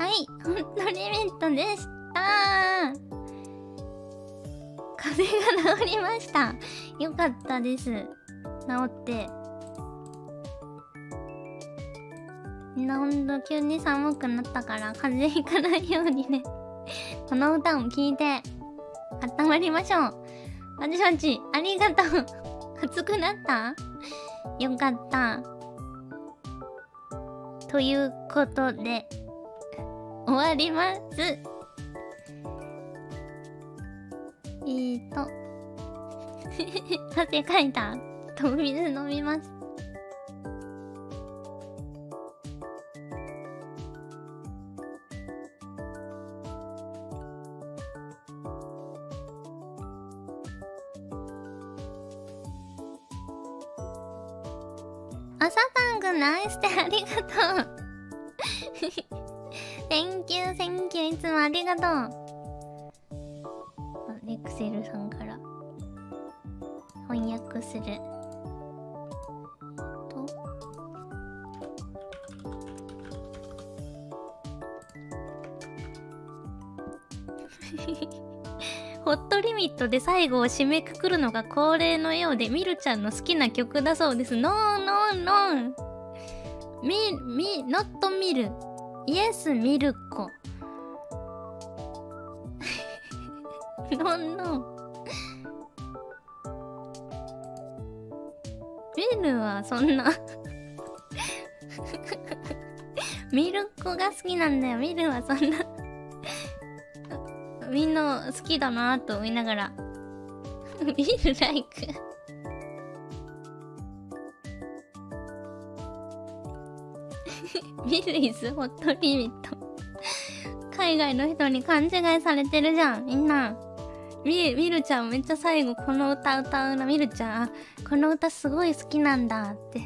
はい。ホットリミットでした。風邪が治りました。よかったです。治って。みんなほんと急に寒くなったから風邪ひかないようにね。この歌を聴いて温まりましょう。あじさちありがとう。熱くなった？よかった。ということで終わります。えーと。汗かいた。と水飲みます。朝さんくんナイスでありがとう。つもありがとう。レクセルさんから。翻訳する。と。ホットリミットで最後を締めくくるのが恒例のようでミルちゃんの好きな曲だそうです。ノーノーノー。ミミノットミル。イエスミルコ。そんな。ミルコが好きなんだよ。ミルはそんな。みんな好きだなと思いながら。ミルライク。ミルイズホットリミット。海外の人に勘違いされてるじゃんみんな。みみるちゃんめっちゃ最後この歌歌うな。みるちゃんこの歌すごい好きなんだって。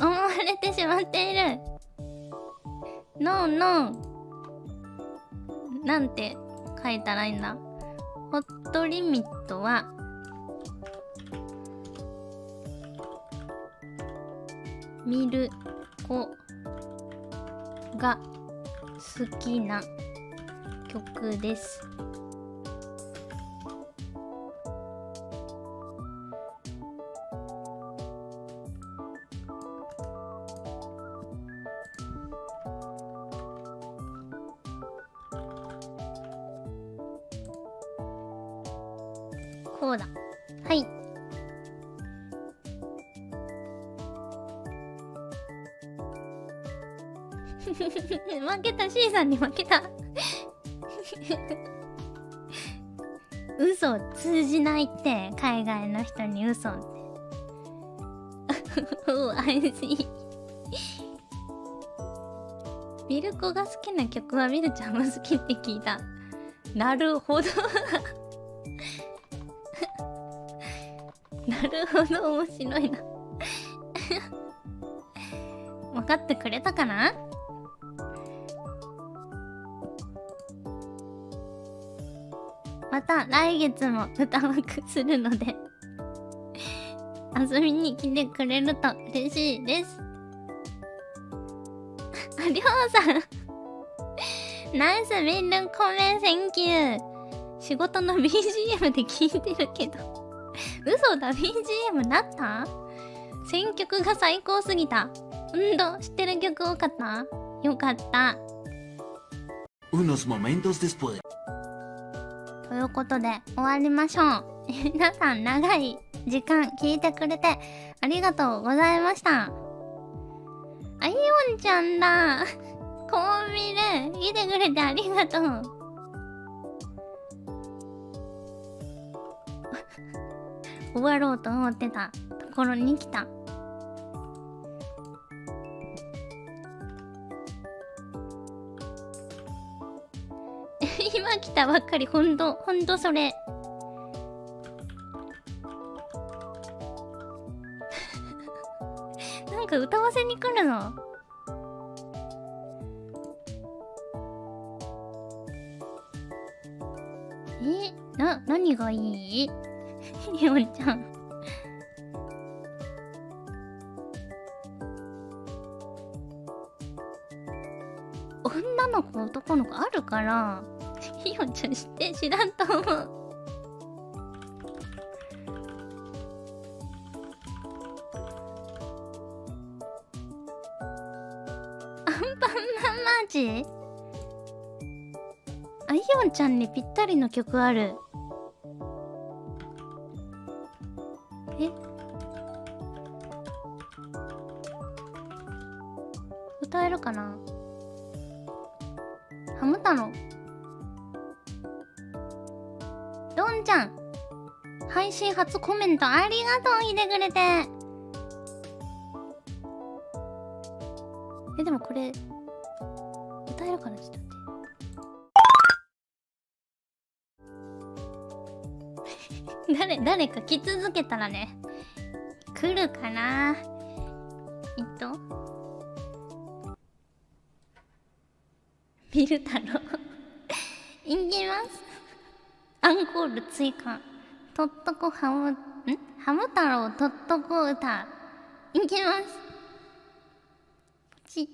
思われてしまっている。ノーノーなんて書いたらいいんだ。ホットリミットは。見る子が好きな曲です。こうだ。はい。負けた。C さんに負けた。嘘通じないって海外の人に嘘って。おあいしミルコが好きな曲はミルちゃんも好きって聞いた。なるほど。るほど面白いな。分かってくれたかな？また来月も歌枠するので遊びに来てくれると嬉しいです。ありょうさん。ナイスミンルコメンセンキュー。仕事の BGM で聞いてるけど。嘘だ BGM なった？選曲が最高すぎた。うんと知ってる曲多かった？よかった。Unos momentos después. ということで終わりましょう。皆さん長い時間聞いてくれてありがとうございました。あいおんちゃんだ。コンビで来てくれてありがとう終わろうと思ってたところに来た。今来たばっかり。ほんとほんとそれ。なんか歌わせに来るの？え？な何がいい？ひよちゃん。女の子男の子あるからひよちゃん知って知らんと思う。アンパンマンマーチあひよちゃんにぴったりの曲ある。初コメントありがとういてくれてえでもこれ歌えるかなちょっと待って。誰誰か来続けたらね来るかな。えっとビル太郎いきます。アンコール追加。とっとこハムん？ハム太郎とっとこ歌いきます。ち。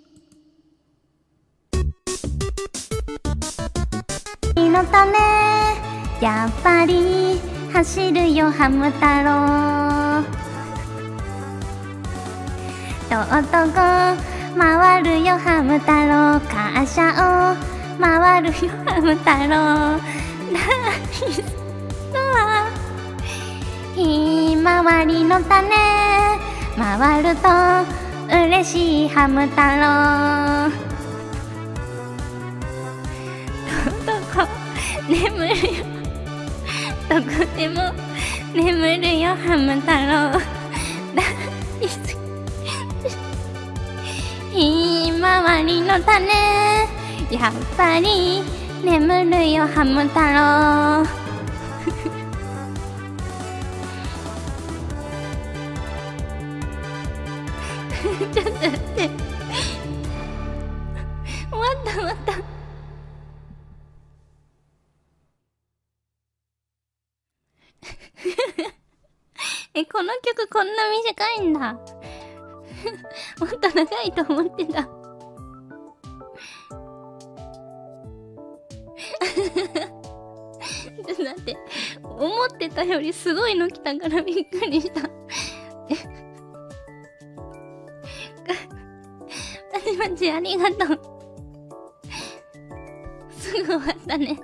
のためやっぱり走るよハム太郎。とっとこ回るよハム太郎。感謝を回るよハム太郎。大好きはひまわりの種。回ると嬉しいハム太郎。どこ眠るよ。どこでも。眠るよハム太郎。大好き。ひまわりの種。やっぱり眠るよハム太郎。った。終わったえこの曲こんな短いんだ。もっと長いと思ってた。ちょっと待って。思ってたよりすごいの来たからびっくりした。え？パチパチありがとう。ぐ終わったね。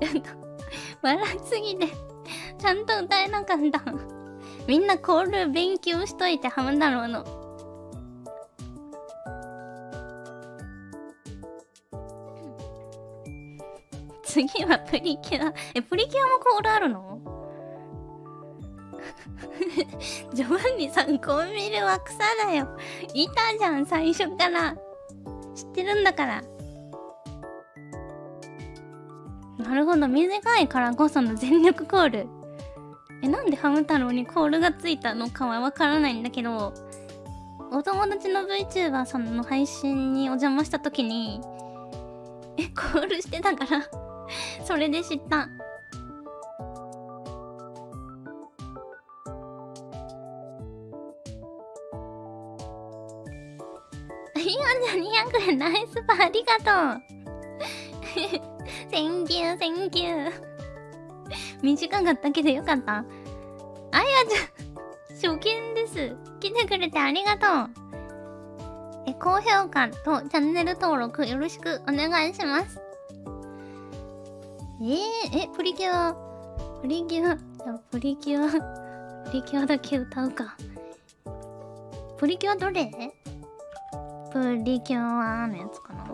ちょっと笑いすぎてちゃんと歌えなかった。みんなコール勉強しといてハム太郎の。次はプリキュア。えプリキュアもコールあるの？ジョバンニさんコンビニは草だよ。いたじゃん最初から。知ってるんだから。ほど短いからこその全力コール。えなんでハム太郎にコールがついたのかはわからないんだけどお友達の VTuber さんの配信にお邪魔した時にえコールしてたから。それで知った。いや200円ナイスパーありがとう。Thank you, thank you. 短かったけどよかった。あやちゃん初見です。来てくれてありがとう。え高評価とチャンネル登録よろしくお願いします。えー、えプリキュア。プリキュア。プリキュア。プリキュアだけ歌うか。プリキュアどれ？プリキュアのやつかな？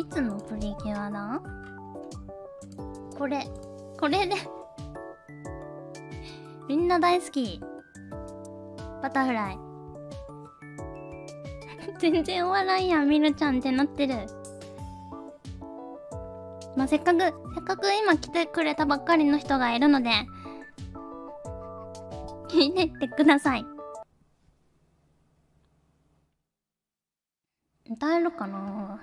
いつのプリキュアだ？これ。これで。みんな大好き。バタフライ。全然終わらんやみるちゃんってなってる。まあ、せっかくせっかく今来てくれたばっかりの人がいるので聞いてってください。歌えるかな？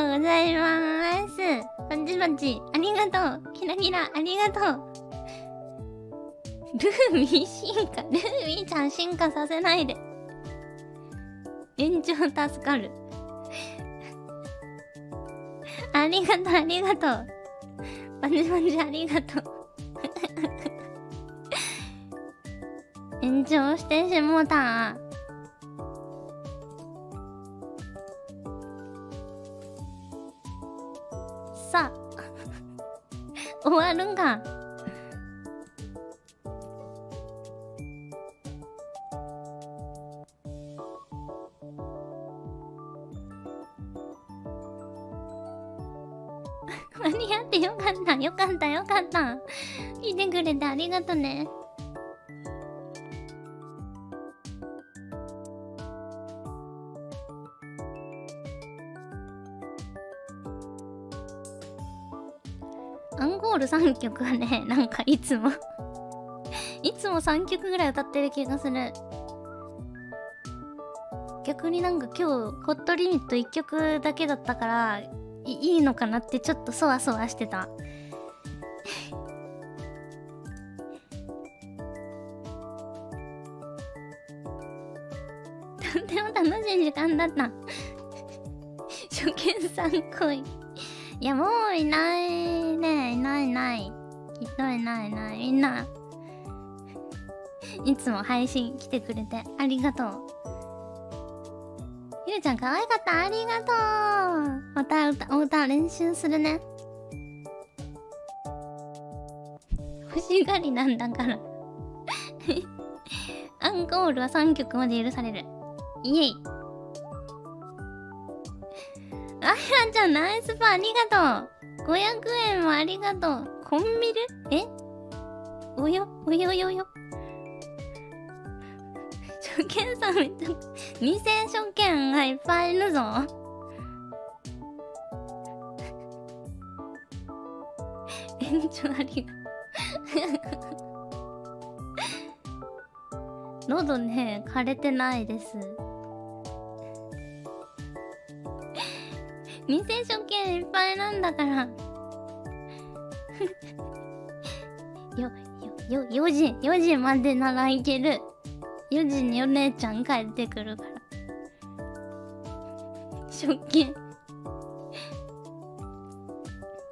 とうございます。パチパチありがとう。キラキラ。ありがとう。ルーミー進化。ルーミーちゃん進化させないで。延長助かる。ありがとうありがとう。パチパチありがとう。延長してしもうた。るんが間に合ってよかったよかったよかった聞いてくれてありがとねル3曲はね、なんかいつも いつも3曲ぐらい歌ってる気がする。逆になんか今日、ホットリミット1曲だけだったから、いいのかなってちょっとそわそわしてた。とても楽しい時間だった。初見さん来い。いや、もういないね。いないいない。きっといないいない。みんな。いつも配信来てくれてありがとう。ゆうちゃん可愛かった。ありがとう。また歌、お歌練習するね。欲しがりなんだから。アンコールは3曲まで許される。イエイ。あやちゃん、ナイスパーありがとう !500 円もありがとう。コンビル？え？およ？およよよ。初見さんめっちゃ、2000初見がいっぱいいるぞ。延長ありが 喉ね、枯れてないです。2000初見いっぱいなんだから よ、よ、よ、4時、4時までならいける。4時にお姉ちゃん帰ってくるから。初見。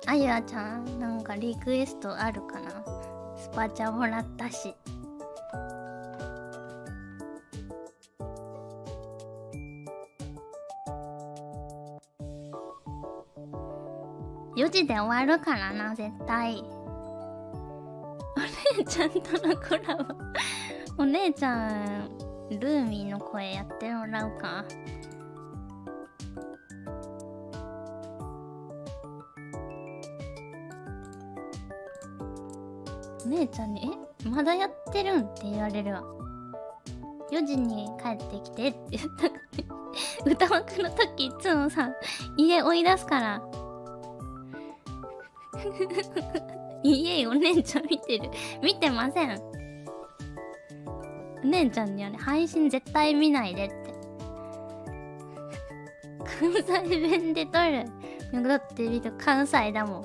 あゆあちゃん、なんかリクエストあるかな？スパチャもらったし。4時で終わるからな、絶対。お姉ちゃんとのコラボ。お姉ちゃん、ルーミーの声やってもらうか。お姉ちゃんに、え？まだやってるん？って言われるわ。4時に帰ってきてって言ったから、歌枠の時いつもさ、家追い出すから。いえいお姉ちゃん見てる。見てません。お姉ちゃんにはね、配信絶対見ないでって。関西弁で撮る。だって見ると関西だもん。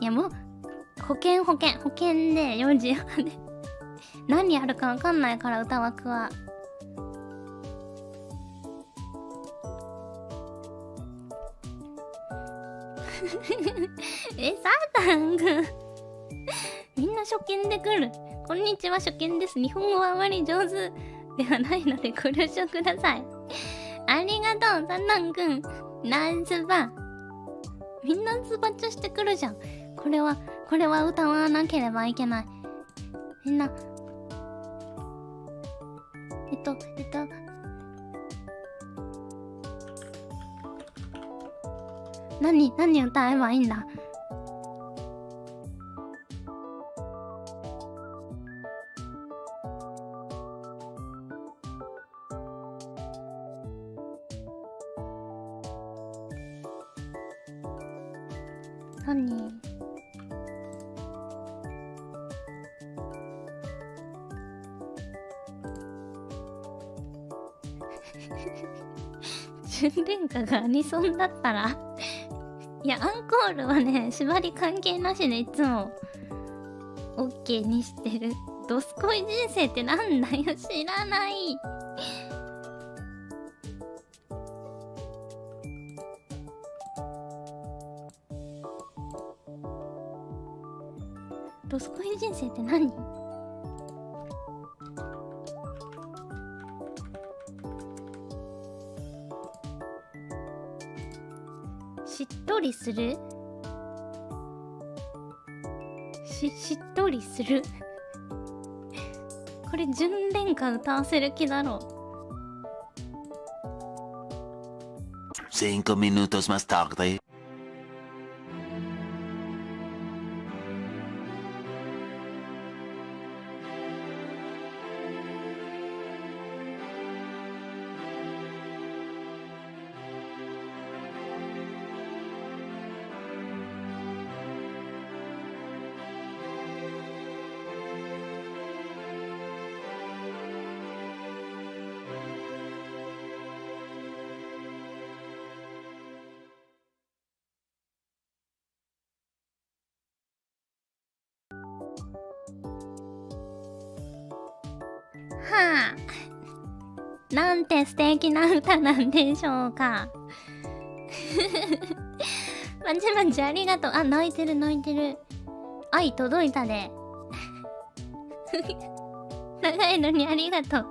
いやもう、保険保険、保険で4時まで。何やるかわかんないから、歌枠は。え、サータンくんみんな初見で来る。こんにちは、初見です。日本語はあまり上手ではないのでご了承ください。ありがとう、サータンくん。ナイスバー。みんなズバチョしてくるじゃんこれはこれは歌わなければいけないみんなえっとえっと何何歌えばいいんだ？何？純恋歌がアニソンだったらいやアンコールはね縛り関係なしでいつも OK にしてる。ドスコイ人生ってなんだよ知らない。ドスコイ人生って何？りする？ししっとりする？これ純恋歌歌わせる気だろう。Cinco minutos más tarde. はあなんて素敵な歌なんでしょうか。まちまちありがとう。あ泣いてる泣いてる。愛届いたで。長いのにありがとう。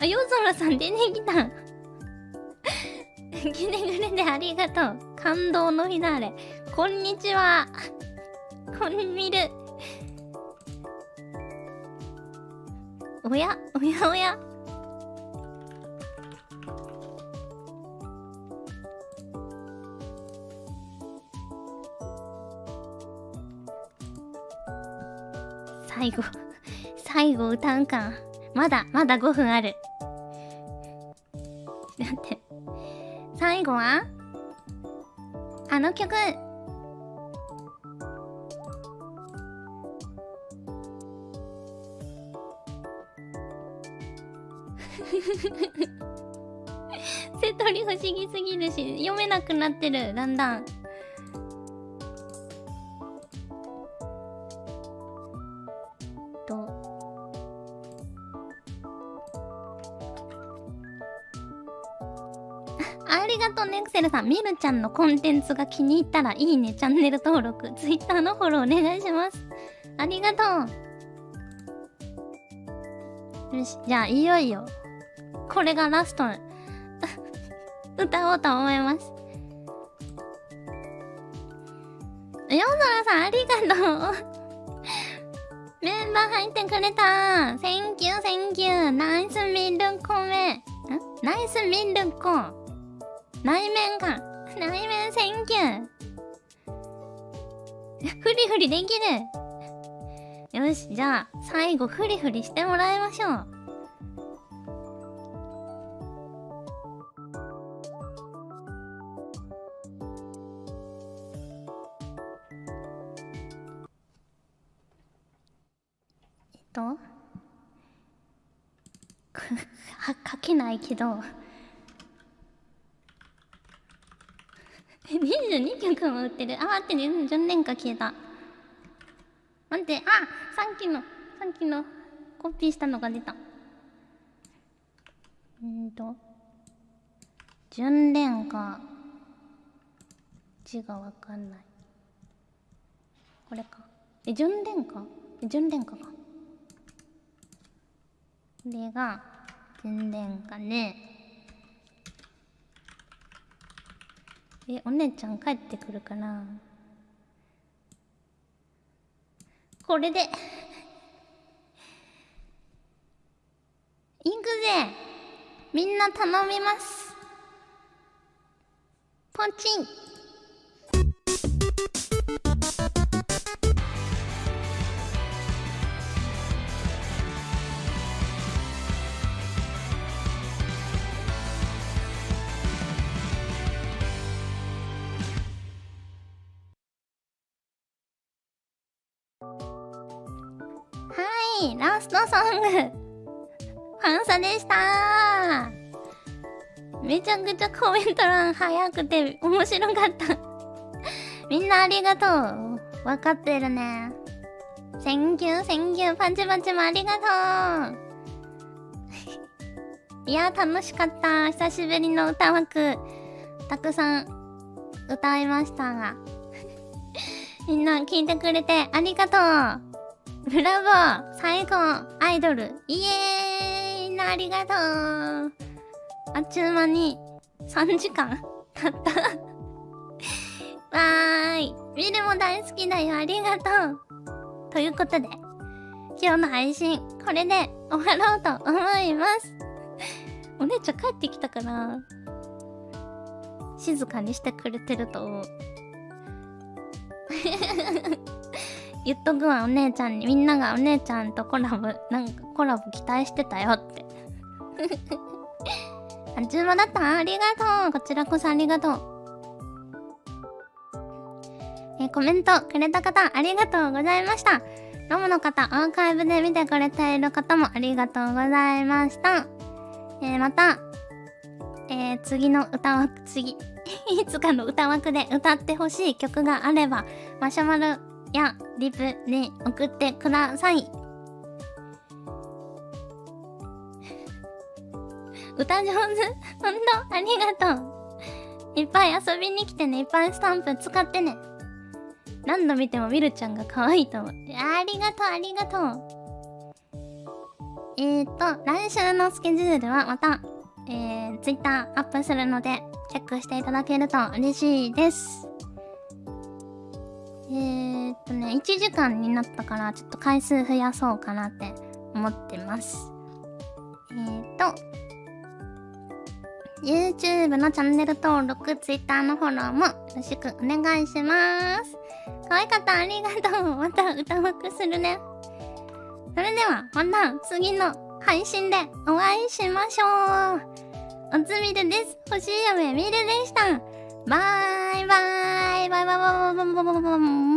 あ夜空さん出てきた。来てくれてありがとう。感動のフィナーレ。こんにちは。こんみる。おやおやおや最後、最後歌うか。まだ、まだ5分ある。だって。最後は？あの曲。瀬戸り不思議すぎるし読めなくなってる。だんだん。ありがとうね、クセルさん。みるちゃんのコンテンツが気に入ったらいいね、チャンネル登録、ツイッターのフォローお願いします。ありがとう。よし、じゃあいよいよ、これがラスト、歌おうと思います。ヨゾラさん、ありがとう。メンバー入ってくれた !Thank you, thank you! ナイスミルコメナイスミルコ内面か内面センキューフリフリできる。よしじゃあ最後フリフリしてもらいましょう。えっと？は 書けないけど。22曲も売ってる。あ、待ってね。純恋歌消えた。待って。あ、さっきの、さっきのコピーしたのが出た。うんと。純恋歌。字がわかんない。これか。え、純恋歌？え、純恋歌か。れが全然かねえお姉ちゃん帰ってくるかな？これで。行くぜ。みんな頼みます。ポチン。ソングファンサでした。めちゃくちゃコメント欄早くて面白かった。みんなありがとう。わかってるね。 Thank you thank you パチパチもありがとう。いや楽しかった。久しぶりの歌枠。たくさん歌いましたが。みんな聞いてくれてありがとう。ブラボー最高。アイドルイエーイ。みんなありがとう。あっちゅう間に3時間経った。わーい。ミルも大好きだよ。ありがとう。ということで今日の配信これで終わろうと思います。お姉ちゃん帰ってきたかな？静かにしてくれてると思う。言っとくわお姉ちゃんに。みんながお姉ちゃんとコラボなんかコラボ期待してたよって。あ注文だった。ありがとう。こちらこそありがとう。えコメントくれた方ありがとうございました。ロムの方アーカイブで見てくれている方もありがとうございました。えーまたえー次の歌枠次 いつかの歌枠で歌ってほしい曲があればマシュマロやリプで送ってください。歌上手。ほんとありがとう。いっぱい遊びに来てね。いっぱいスタンプ使ってね。何度見てもミルちゃんが可愛いと思う。ありがとうありがとう。えーと来週のスケジュールはまたえー、Twitter アップするのでチェックしていただけると嬉しいです。えー、っとね、1時間になったから、ちょっと回数増やそうかなって思ってます。えー、っと、YouTube のチャンネル登録、Twitter のフォローもよろしくお願いします。可愛かった、ありがとう。また歌枠するね。それでは、また次の配信でお会いしましょう。おつみるです。星嫁みるでした。バイバイ。バイバイバイバイ。vamos, vamos, vamos.